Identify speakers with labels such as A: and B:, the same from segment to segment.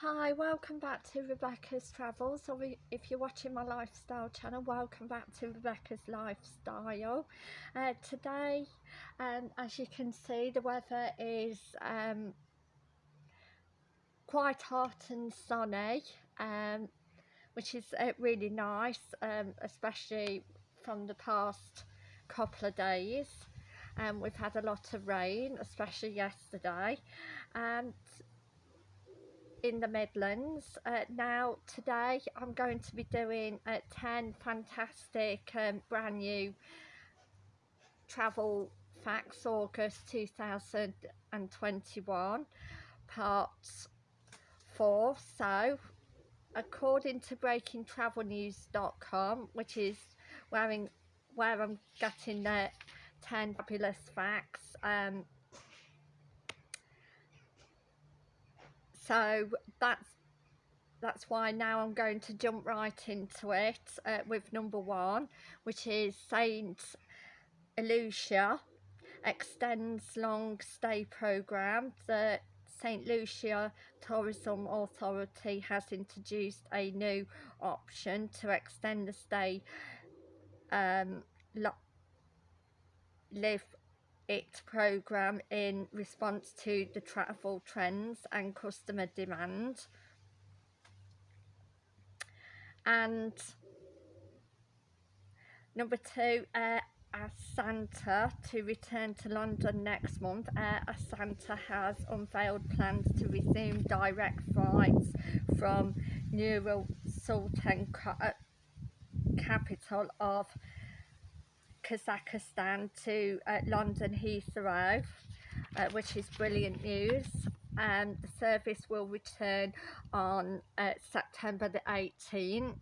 A: Hi, welcome back to Rebecca's Travels, or if you're watching my lifestyle channel, welcome back to Rebecca's Lifestyle. Uh, today, um, as you can see, the weather is um, quite hot and sunny, um, which is uh, really nice, um, especially from the past couple of days. Um, we've had a lot of rain, especially yesterday, and in the Midlands. Uh, now today I'm going to be doing uh, 10 fantastic um, brand new travel facts August 2021 part 4 so according to breakingtravelnews.com which is where, in, where I'm getting the 10 fabulous facts um, so that's that's why now I'm going to jump right into it uh, with number one which is Saint Lucia extends long stay program the St Lucia Tourism Authority has introduced a new option to extend the stay um, live it program in response to the travel trends and customer demand and number two uh, Astana to return to London next month. Air Astana has unveiled plans to resume direct flights from Nur Sultan uh, capital of Kazakhstan to uh, London Heathrow, uh, which is brilliant news. Um, the service will return on uh, September the 18th.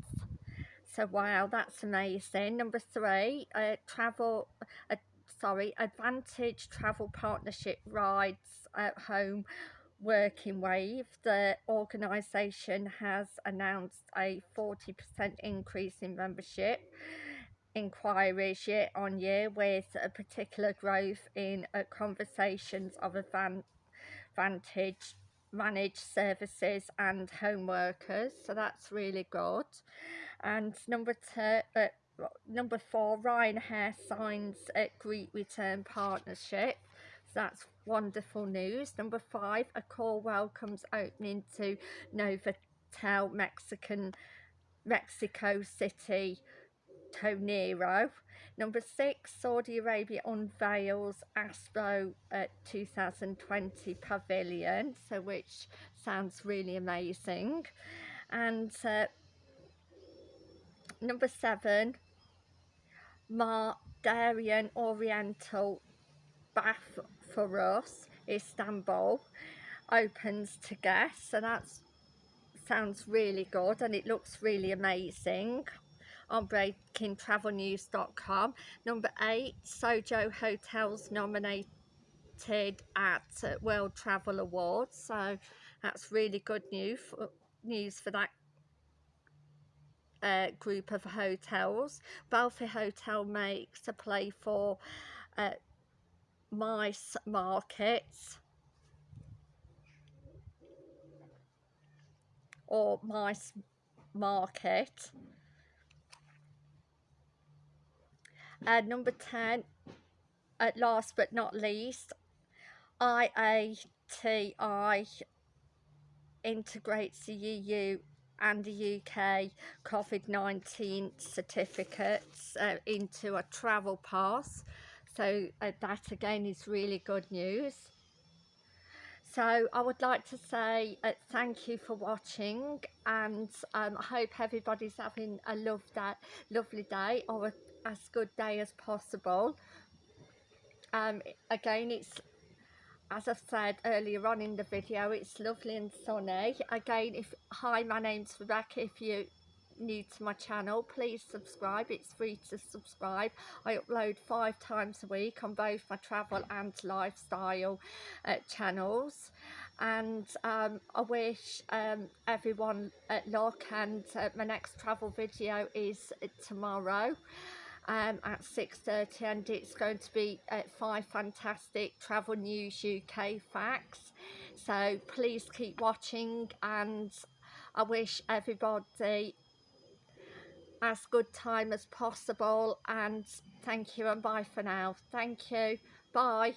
A: So wow, that's amazing. Number three, uh, travel, uh, sorry, Advantage Travel Partnership rides at home working wave. The organisation has announced a 40% increase in membership inquiries year on year with a particular growth in uh, conversations of advantage managed services and home workers. So that's really good. And number two uh, number four Ryanair signs a Greek return partnership. So that's wonderful news. Number five Accor welcomes opening to Novotel Mexican Mexico City Tonero. Number six, Saudi Arabia unveils Expo at 2020 Pavilion, so which sounds really amazing. And uh, number seven, Mar Darien Oriental Bath for us, Istanbul, opens to guests, so that sounds really good and it looks really amazing on breakingtravelnews.com. Number eight, Sojo Hotels nominated at World Travel Awards. So that's really good news for, news for that uh, group of hotels. Balfour Hotel makes a play for uh, MICE markets or MICE market And number 10, at last but not least, IATA integrates the EU and the UK COVID-19 certificates uh, into a travel pass. So uh, that again is really good news. So I would like to say uh, thank you for watching and um, I hope everybody's having a love that lovely day or a as good day as possible. Um, again it's as I've said earlier on in the video it's lovely and sunny. Again if hi my name's Rebecca. If you new to my channel please subscribe. It's free to subscribe. I upload five times a week on both my travel and lifestyle uh, channels. And um, I wish um, everyone luck and uh, my next travel video is tomorrow um, at 6.30 and it's going to be uh, five fantastic travel news UK facts. So please keep watching and I wish everybody as good time as possible and thank you and bye for now. Thank you. Bye